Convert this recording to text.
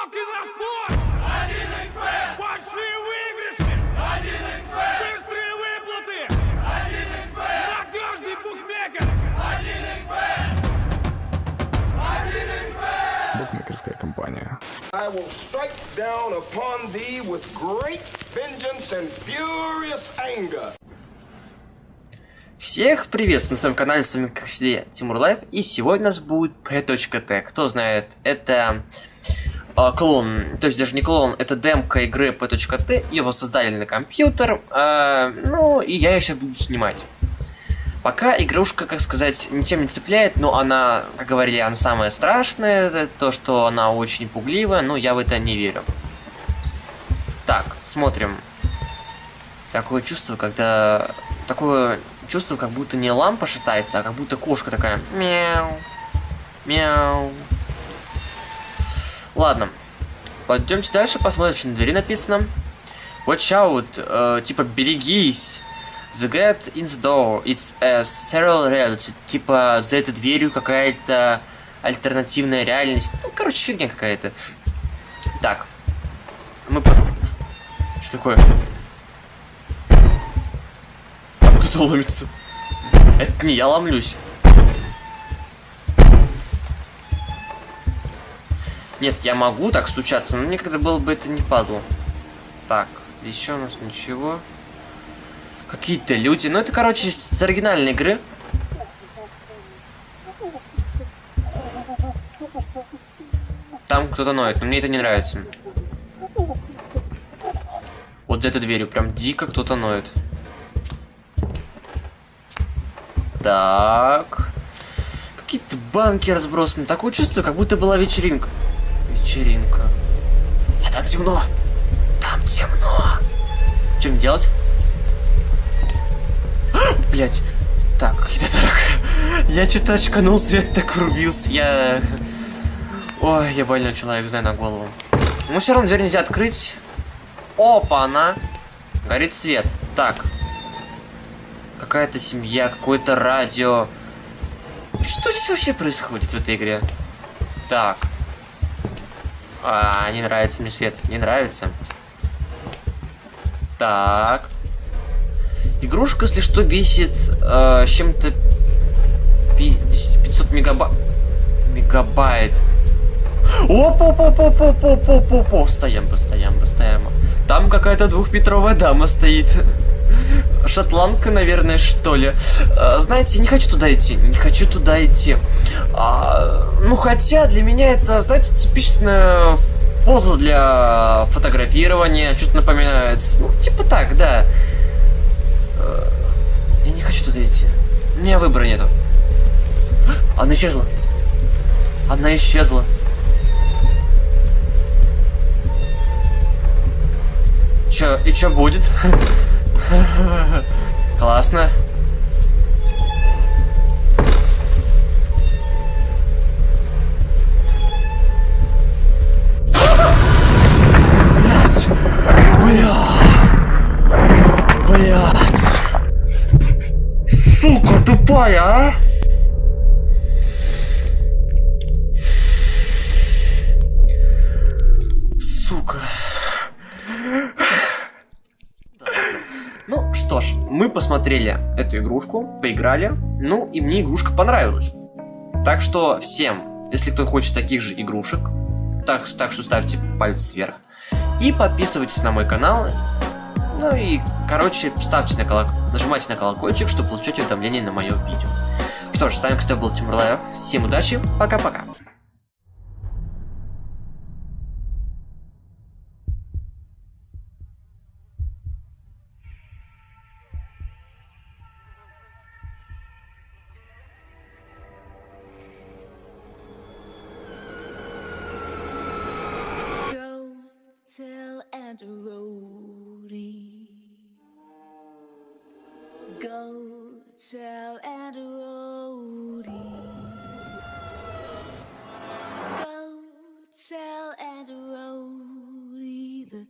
Высокий разбор! Большие выигрыши! Быстрые выплаты! Надежный букмекер! Букмекерская компания. I will strike down upon thee with great vengeance and furious anger. Всех приветствую на своем канале, с вами как всегда Тимур Лайв, и сегодня у нас будет P.T. Кто знает, это э, клон, то есть даже не клон, это демка игры P.T. Его создали на компьютер, э, ну и я ее сейчас буду снимать. Пока игрушка, как сказать, ничем не цепляет, но она, как говорили, она самая страшная, то, что она очень пугливая, но я в это не верю. Так, смотрим. Такое чувство, когда... Такое чувство, как будто не лампа шатается, а как будто кошка такая. Мяу. Мяу. Ладно. Пойдемте дальше, посмотрим, что на двери написано. Watch out, э, типа берегись. The gate in the door, it's a serial reality. Типа за этой дверью какая-то альтернативная реальность. Ну, короче, фигня какая-то. Так. Мы по... Что такое? Кто-то ломится. Это не я ломлюсь. Нет, я могу так стучаться, но мне когда было бы это не впадло. Так, еще у нас ничего. Какие-то люди. Ну, это, короче, с оригинальной игры. Там кто-то ноет, но мне это не нравится. Вот за этой дверью прям дико кто-то ноет. Так. Какие-то банки разбросаны. Такое чувство, как будто была вечеринка. Вечеринка. А там темно. Там темно. Чем делать? Блять. Так. Я что-то очканул, свет так врубился. Я... Ой, я больной человек, знаю на голову. Ну, все равно дверь нельзя открыть. Опа, она. Горит свет. Так. Какая-то семья, какое-то радио. Что здесь вообще происходит в этой игре? Так. А, не нравится мне свет. Не нравится. Так. Игрушка, если что, весит э, чем-то 500 мегабайт. Мегабайт. Опа-па-па-па-па-па-па-па. Стоям, постоям, постоям. Там какая-то двухметровая дама стоит. Шотландка, наверное, что ли. А, знаете, не хочу туда идти. Не хочу туда идти. А, ну, хотя для меня это, знаете, типичная поза для фотографирования. Что-то напоминает. Ну, типа так, да. А, я не хочу туда идти. У меня выбора нету. Она исчезла. Она исчезла. Чё, и чё будет? Классно. Блять! Бля! Блять! Сука тупая, а! Что ж, мы посмотрели эту игрушку, поиграли, ну и мне игрушка понравилась. Так что всем, если кто хочет таких же игрушек, так, так что ставьте палец вверх. И подписывайтесь на мой канал. Ну и, короче, ставьте на колок... нажимайте на колокольчик, чтобы получать уведомления на мое видео. Что ж, с вами, кстати, был Тимур Лаев. Всем удачи, пока-пока. Go tell Aunt Rhodey. Go tell Aunt Rhodey that